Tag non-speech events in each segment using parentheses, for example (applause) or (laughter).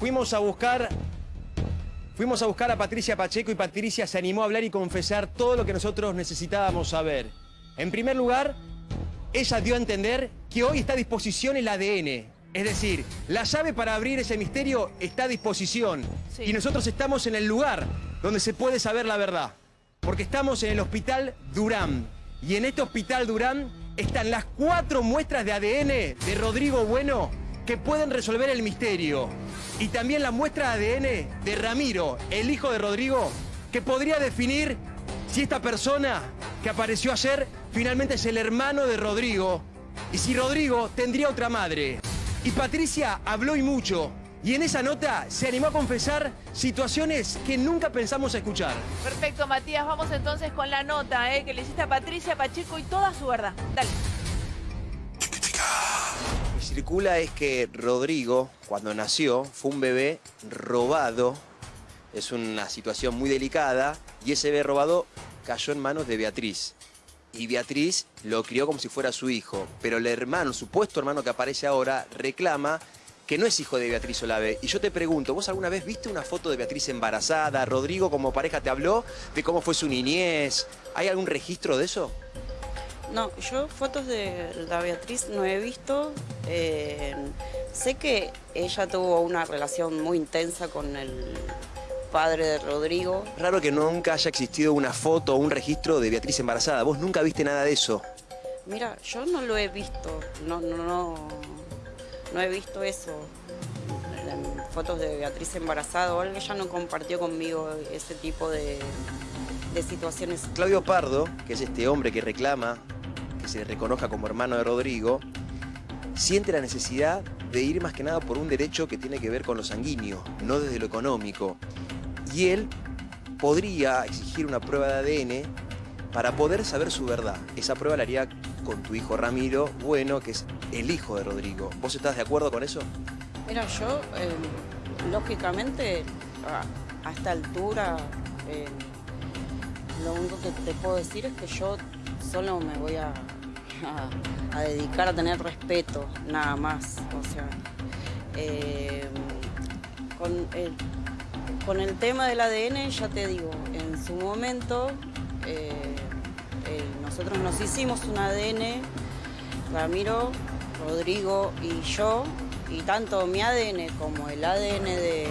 fuimos a buscar Fuimos a buscar a Patricia Pacheco y Patricia se animó a hablar y confesar todo lo que nosotros necesitábamos saber. En primer lugar, ella dio a entender que hoy está a disposición el ADN. Es decir, la llave para abrir ese misterio está a disposición. Sí. Y nosotros estamos en el lugar donde se puede saber la verdad. Porque estamos en el Hospital Durán. Y en este Hospital Durán están las cuatro muestras de ADN de Rodrigo Bueno que pueden resolver el misterio. Y también la muestra ADN de Ramiro, el hijo de Rodrigo, que podría definir si esta persona que apareció ayer finalmente es el hermano de Rodrigo y si Rodrigo tendría otra madre. Y Patricia habló y mucho. Y en esa nota se animó a confesar situaciones que nunca pensamos escuchar. Perfecto, Matías. Vamos entonces con la nota ¿eh? que le hiciste a Patricia Pacheco y toda su verdad. Dale. Circula es que Rodrigo, cuando nació, fue un bebé robado. Es una situación muy delicada y ese bebé robado cayó en manos de Beatriz. Y Beatriz lo crió como si fuera su hijo. Pero el hermano, el supuesto hermano que aparece ahora, reclama que no es hijo de Beatriz Olave. Y yo te pregunto, ¿vos alguna vez viste una foto de Beatriz embarazada? ¿Rodrigo como pareja te habló de cómo fue su niñez? ¿Hay algún registro de eso? No, yo fotos de la Beatriz no he visto. Eh, sé que ella tuvo una relación muy intensa con el padre de Rodrigo. Raro que nunca haya existido una foto o un registro de Beatriz embarazada. Vos nunca viste nada de eso. Mira, yo no lo he visto. No, no, no. No he visto eso. Fotos de Beatriz embarazada o algo. Ella no compartió conmigo ese tipo de, de situaciones. Claudio Pardo, que es este hombre que reclama se reconozca como hermano de Rodrigo, siente la necesidad de ir más que nada por un derecho que tiene que ver con lo sanguíneo, no desde lo económico. Y él podría exigir una prueba de ADN para poder saber su verdad. Esa prueba la haría con tu hijo Ramiro, bueno, que es el hijo de Rodrigo. ¿Vos estás de acuerdo con eso? Mira, yo, eh, lógicamente, a, a esta altura, eh, lo único que te puedo decir es que yo solo me voy a, (laughs) a- dedicar a tener respeto, nada más. O sea, eh, con, el, con el tema del ADN, ya te digo, en su momento, eh, eh, nosotros nos hicimos un ADN, Ramiro, Rodrigo y yo, y tanto mi ADN como el ADN de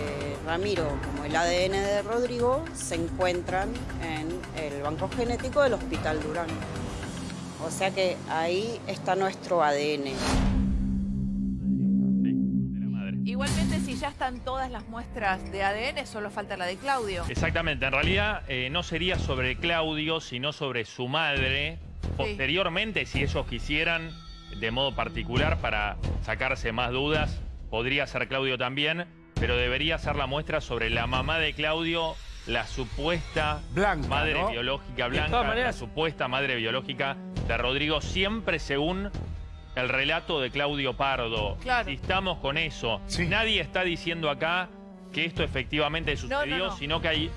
Ramiro como el ADN de Rodrigo se encuentran en el banco genético del Hospital Durán. O sea que ahí está nuestro ADN. Igualmente, si ya están todas las muestras de ADN, solo falta la de Claudio. Exactamente, en realidad eh, no sería sobre Claudio, sino sobre su madre. Posteriormente, si ellos quisieran, de modo particular, para sacarse más dudas, podría ser Claudio también, pero debería ser la muestra sobre la mamá de Claudio, la supuesta Blanca, madre ¿no? biológica blanca, la supuesta madre biológica de Rodrigo, siempre según el relato de Claudio Pardo. Claro. Si estamos con eso, Sí. nadie está diciendo acá que esto efectivamente sucedió, no. sino que hay,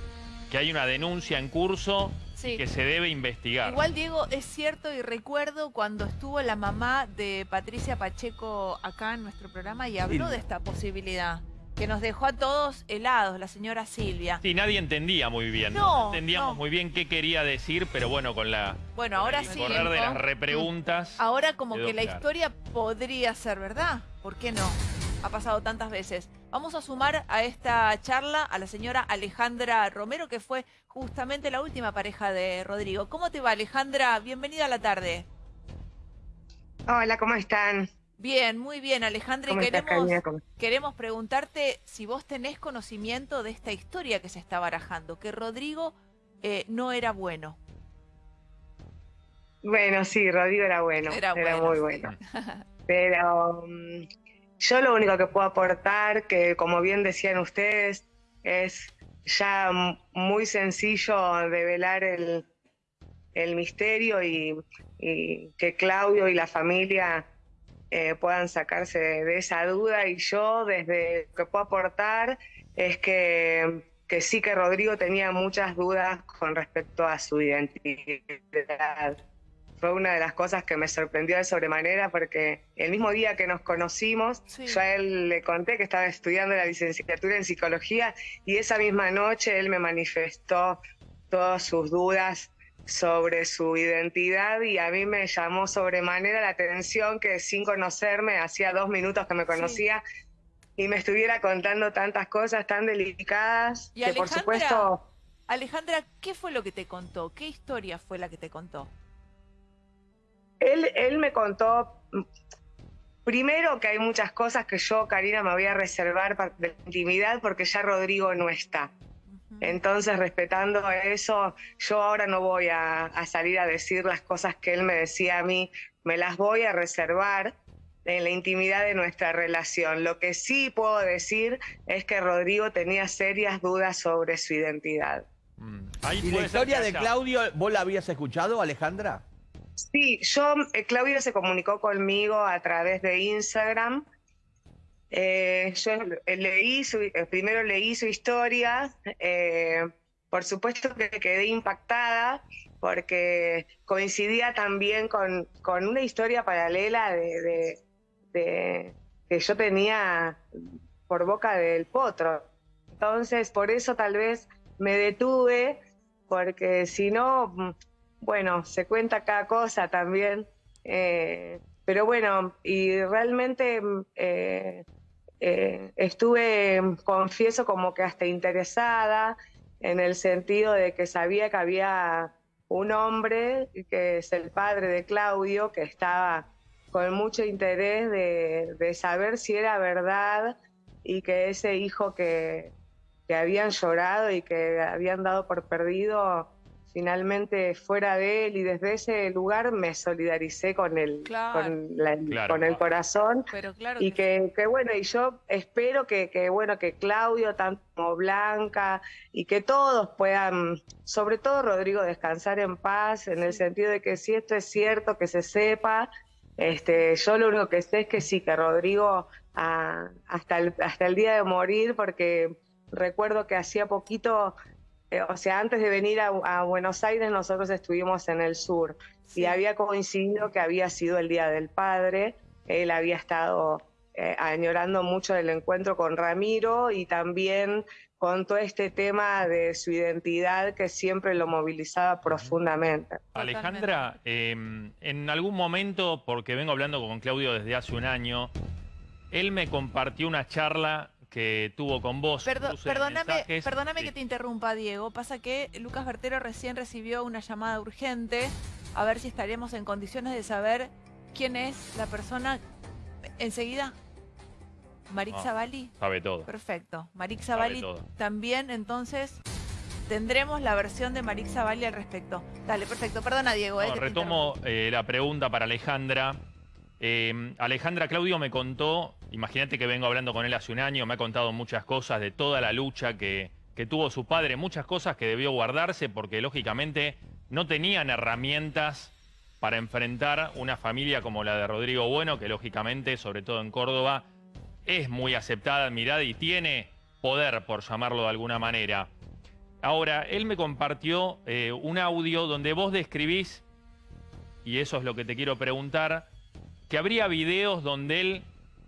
que hay una denuncia en curso Sí. que se debe investigar. Igual, Diego, es cierto y recuerdo cuando estuvo la mamá de Patricia Pacheco acá en nuestro programa y habló de esta posibilidad, que nos dejó a todos helados, la señora Silvia. Sí, nadie entendía muy bien. No, entendíamos no. muy bien qué quería decir, pero bueno, con la Bueno, con ahora el sí. correr de las repreguntas. Ahora como que la historia podría ser verdad. ¿Por qué no? Ha pasado tantas veces. Vamos a sumar a esta charla a la señora Alejandra Romero, que fue justamente la última pareja de Rodrigo. ¿Cómo te va, Alejandra? Bienvenida a la tarde. Hola, ¿cómo están? Bien, muy bien, Alejandra. Y ¿Cómo estás, queremos, queremos preguntarte si vos tenés conocimiento de esta historia que se está barajando, que Rodrigo eh, no era bueno. Bueno, sí, Rodrigo era bueno, Era era, bueno. muy bueno. (laughs) Pero mm, yo lo único que puedo aportar, que como bien decían ustedes, es ya muy sencillo develar el, el misterio y, y que Claudio y la familia eh, puedan sacarse de, de esa duda. Y yo desde lo que puedo aportar es que, que sí que Rodrigo tenía muchas dudas con respecto a su identidad. fue una de las cosas que me sorprendió de sobremanera porque el mismo día que nos conocimos, Sí. yo a él le conté que estaba estudiando la licenciatura en psicología y esa misma noche él me manifestó todas sus dudas sobre su identidad y a mí me llamó sobremanera la atención que sin conocerme, hacía dos minutos que me conocía, y me estuviera contando tantas cosas tan delicadas Y que por Alejandra, supuesto... Alejandra, ¿qué fue lo que te contó? ¿Qué historia fue la que te contó? Él, él me contó, mm, primero que hay muchas cosas que yo, Karina, me voy a reservar de intimidad porque ya Rodrigo no está. Entonces, respetando eso, yo ahora no voy a, a salir a decir las cosas que él me decía a mí, me las voy a reservar en la intimidad de nuestra relación. Lo que sí puedo decir es que Rodrigo tenía serias dudas sobre su identidad. Mm. Ahí ¿Y la historia de Claudio, vos la habías escuchado, Alejandra? Sí, yo, eh, Claudio se comunicó conmigo a través de Instagram. Eh, yo eh, leí su, eh, primero leí su historia. por supuesto que quedé impactada porque coincidía también con, con una historia paralela de, de- que yo tenía por boca del potro. Entonces, por eso tal vez me detuve, porque si no, mm, bueno, se cuenta cada cosa también. pero bueno, y realmente mm, eh, estuve, mm, confieso, como que hasta interesada en el sentido de que sabía que había un hombre, que es el padre de Claudio, que estaba con mucho interés de, de saber si era verdad y que ese hijo que, que habían llorado y que habían dado por perdido finalmente fuera de él y desde ese lugar me solidaricé con el, Claro. con, la- Claro. con el corazón Pero claro y que bueno, y yo espero que, que, bueno, que Claudio, tanto como Blanca, y que todos puedan, sobre todo Rodrigo, descansar en paz, en el sentido de que si esto es cierto, que se sepa. Este, yo lo único que sé es que sí, que Rodrigo ah, hasta, el, hasta el día de morir, porque recuerdo que hacía poquito, eh, o sea, antes de venir a, a Buenos Aires, nosotros estuvimos en el sur sí. y había coincidido que había sido el Día del Padre. Él había estado eh, añorando mucho el encuentro con Ramiro y también con todo este tema de su identidad que siempre lo movilizaba profundamente. Alejandra, eh, en algún momento, porque vengo hablando con Claudio desde hace un año, él me compartió una charla que tuvo con vos. Perdo- perdóname, perdóname Sí. que te interrumpa, Diego. Pasa que Lucas Bertero recién recibió una llamada urgente. A ver si estaremos en condiciones de saber quién es la persona. Enseguida. Marik No. Zavalli. Sabe todo. Perfecto. Sabe Zavalli también, entonces, tendremos la versión de Marik Zavalli al respecto. Dale, perfecto. Perdona, Diego. eh, No, que te retomo eh, la pregunta para Alejandra. Eh, Alejandra, Claudio me contó, imagínate que vengo hablando con él hace un año, me ha contado muchas cosas de toda la lucha que, tuvo su padre, muchas cosas que debió guardarse porque lógicamente no tenían herramientas para enfrentar una familia como la de Rodrigo Bueno, que lógicamente, sobre todo en Córdoba, es muy aceptada, admirada y tiene poder, por llamarlo de alguna manera. Ahora, él me compartió eh, un audio donde vos describís, y eso es lo que te quiero preguntar, que habría videos donde él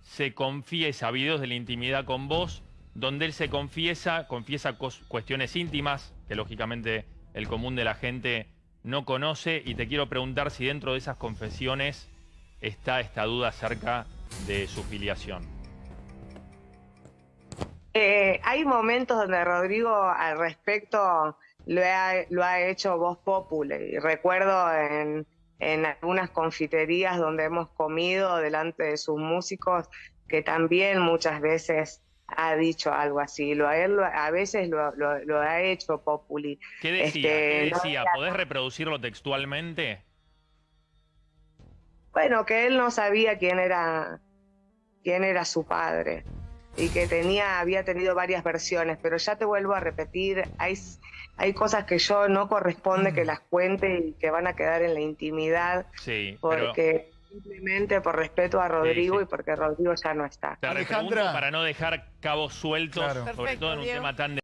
se confiesa, videos de la intimidad con vos, donde él se confiesa, confiesa cuestiones íntimas, que lógicamente el común de la gente no conoce, y te quiero preguntar si dentro de esas confesiones está esta duda acerca de su filiación. Eh, hay momentos donde Rodrigo al respecto lo ha, lo ha hecho voz popular. Y recuerdo en, en algunas confiterías donde hemos comido delante de sus músicos que también muchas veces ha dicho algo así. Lo, a, él lo- a veces lo, lo- lo ha hecho populi. ¿Qué decía? Este, ¿Qué decía? ¿Podés reproducirlo textualmente? Bueno, que él no sabía quién era, quién era su padre y que tenía, había tenido varias versiones, pero ya te vuelvo a repetir, hay, hay cosas que yo no corresponde que las cuente y que van a quedar en la intimidad Sí, pero porque simplemente por respeto a Rodrigo sí. y porque Rodrigo ya no está. te Alejandra. para no dejar cabos sueltos, Claro. sobre Perfecto, todo en un Diego. tema tan